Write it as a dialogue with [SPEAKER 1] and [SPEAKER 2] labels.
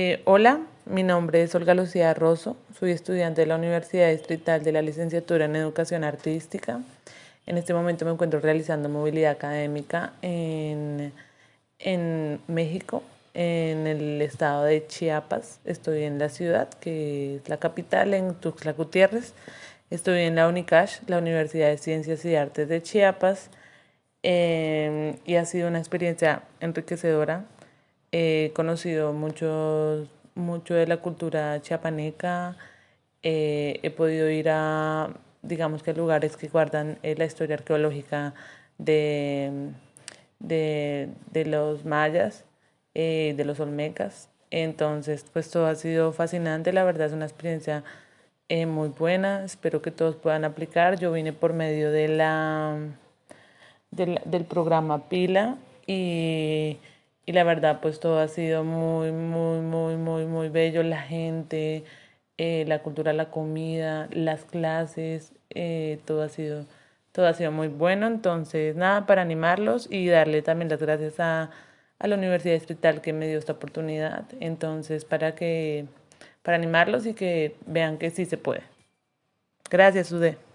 [SPEAKER 1] Eh, hola, mi nombre es Olga Lucía Rosso, soy estudiante de la Universidad Distrital de la Licenciatura en Educación Artística. En este momento me encuentro realizando movilidad académica en, en México, en el estado de Chiapas. Estoy en la ciudad, que es la capital, en Tuxtla Gutiérrez. Estoy en la UNICASH, la Universidad de Ciencias y Artes de Chiapas, em, y ha sido una experiencia enriquecedora. He conocido mucho, mucho de la cultura chiapaneca, eh, he podido ir a, digamos que lugares que guardan eh, la historia arqueológica de, de, de los mayas, eh, de los olmecas. Entonces, pues todo ha sido fascinante, la verdad es una experiencia eh, muy buena, espero que todos puedan aplicar. Yo vine por medio de la, del, programa Pila y, y, la verdad pues todo ha sido muy, muy, muy, muy, muy bello. La gente, eh, la cultura, la comida, las clases, eh, todo, ha sido, todo ha sido muy bueno. Entonces nada, para animarlos y darle también las gracias a, a la Universidad Distrital que me dio esta oportunidad. Entonces para que para animarlos y que vean que sí se puede. Gracias, Ude.